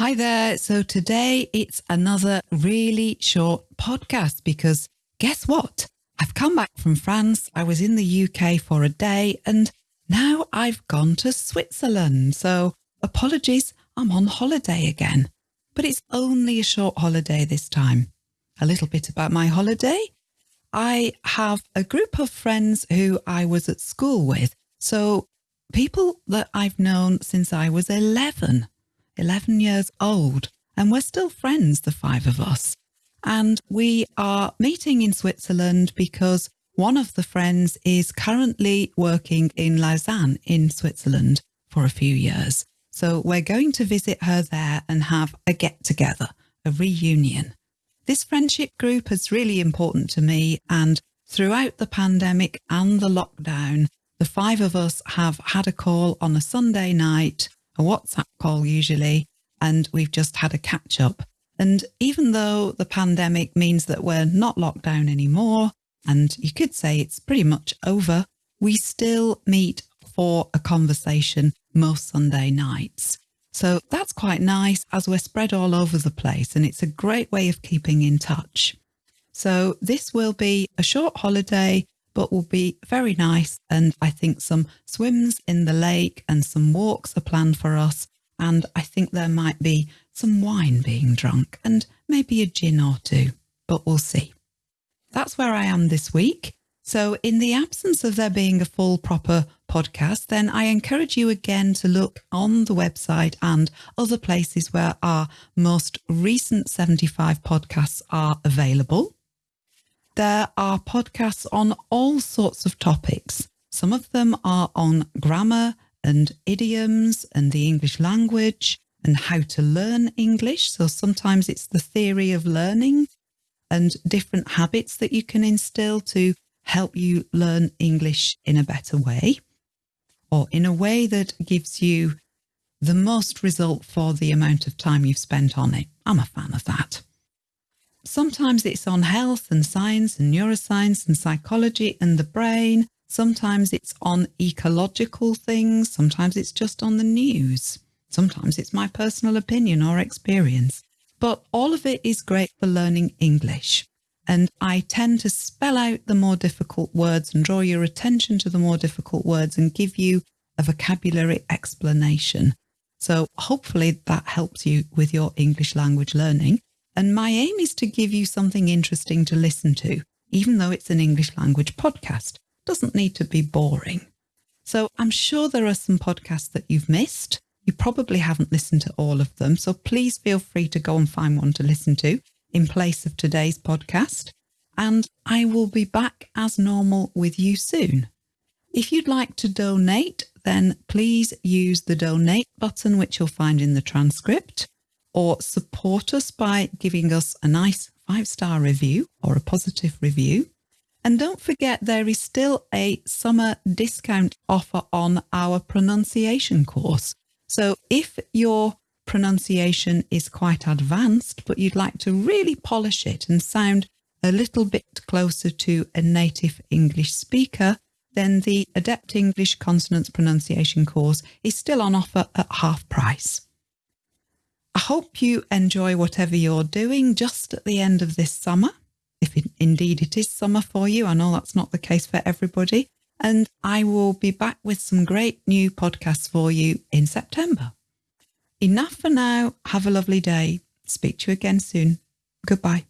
Hi there. So today it's another really short podcast because guess what? I've come back from France. I was in the UK for a day and now I've gone to Switzerland. So apologies, I'm on holiday again. But it's only a short holiday this time. A little bit about my holiday. I have a group of friends who I was at school with. So people that I've known since I was 11. 11 years old, and we're still friends, the five of us. And we are meeting in Switzerland because one of the friends is currently working in Lausanne in Switzerland for a few years. So we're going to visit her there and have a get together, a reunion. This friendship group is really important to me and throughout the pandemic and the lockdown, the five of us have had a call on a Sunday night a WhatsApp call usually, and we've just had a catch up. And even though the pandemic means that we're not locked down anymore, and you could say it's pretty much over, we still meet for a conversation most Sunday nights. So that's quite nice as we're spread all over the place and it's a great way of keeping in touch. So this will be a short holiday but will be very nice. And I think some swims in the lake and some walks are planned for us. And I think there might be some wine being drunk and maybe a gin or two, but we'll see. That's where I am this week. So in the absence of there being a full proper podcast, then I encourage you again to look on the website and other places where our most recent 75 podcasts are available. There are podcasts on all sorts of topics. Some of them are on grammar and idioms and the English language and how to learn English. So sometimes it's the theory of learning and different habits that you can instill to help you learn English in a better way or in a way that gives you the most result for the amount of time you've spent on it. I'm a fan of that. Sometimes it's on health and science and neuroscience and psychology and the brain. Sometimes it's on ecological things. Sometimes it's just on the news. Sometimes it's my personal opinion or experience. But all of it is great for learning English. And I tend to spell out the more difficult words and draw your attention to the more difficult words and give you a vocabulary explanation. So hopefully that helps you with your English language learning. And my aim is to give you something interesting to listen to, even though it's an English language podcast. It doesn't need to be boring. So I'm sure there are some podcasts that you've missed. You probably haven't listened to all of them. So please feel free to go and find one to listen to in place of today's podcast. And I will be back as normal with you soon. If you'd like to donate, then please use the donate button, which you'll find in the transcript or support us by giving us a nice five star review or a positive review. And don't forget, there is still a summer discount offer on our pronunciation course. So if your pronunciation is quite advanced, but you'd like to really polish it and sound a little bit closer to a native English speaker, then the Adept English Consonants Pronunciation course is still on offer at half price. I hope you enjoy whatever you're doing just at the end of this summer, if it, indeed it is summer for you. I know that's not the case for everybody. And I will be back with some great new podcasts for you in September. Enough for now. Have a lovely day. Speak to you again soon. Goodbye.